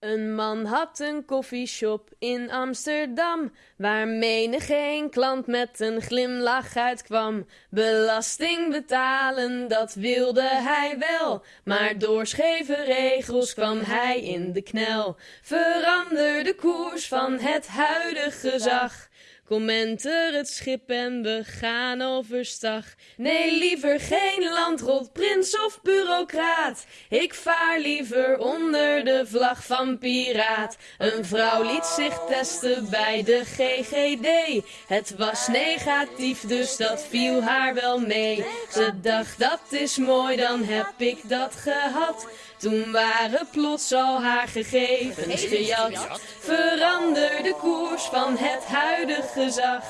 Een man had een koffieshop in Amsterdam, waar menig geen klant met een glimlach uitkwam. Belasting betalen, dat wilde hij wel, maar door scheve regels kwam hij in de knel. Verander de koers van het huidige gezag. Kom enter het schip en we gaan overstag. Nee, liever geen landrot, prins of bureaucraat. Ik vaar liever onder de vlag van piraat. Een vrouw liet zich testen bij de GGD. Het was negatief, dus dat viel haar wel mee. Ze dacht, dat is mooi, dan heb ik dat gehad. Toen waren plots al haar gegevens gejat. Verander de koers van het huidige gezag.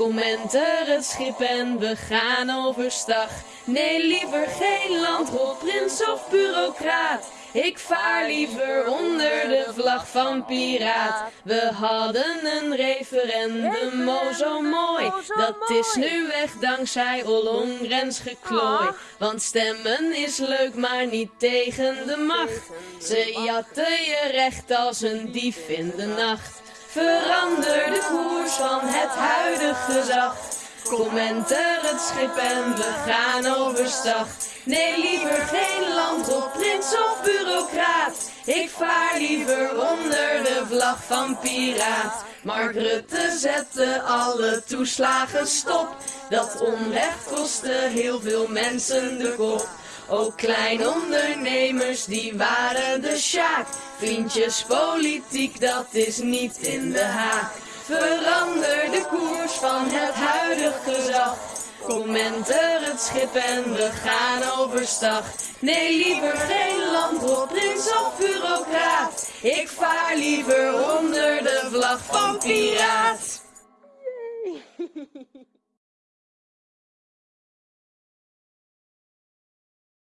Kom enter het schip en we gaan overstag. Nee, liever geen landrol, prins of bureaucraat. Ik vaar liever onder de vlag van piraat. We hadden een referendum, oh zo mooi. Dat is nu weg dankzij Ollongrens geklooi. Want stemmen is leuk, maar niet tegen de macht. Ze jatten je recht als een dief in de nacht. Verander de koers van het huidige gezag. Kom enter het schip en we gaan overstag. Nee, liever geen landrot, prins of bureaucraat. Ik vaar liever onder de vlag van piraat. Mark Rutte zette alle toeslagen stop. Dat onrecht kostte heel veel mensen de kop. Ook kleine ondernemers, die waren de sjaak. Vriendjes, politiek, dat is niet in de haak. Verander de koers van het huidige gezag. Kom enter het schip en we gaan overstag. Nee, liever geen landrot, prins of bureaucraat. Ik vaar liever onder de vlag van piraat.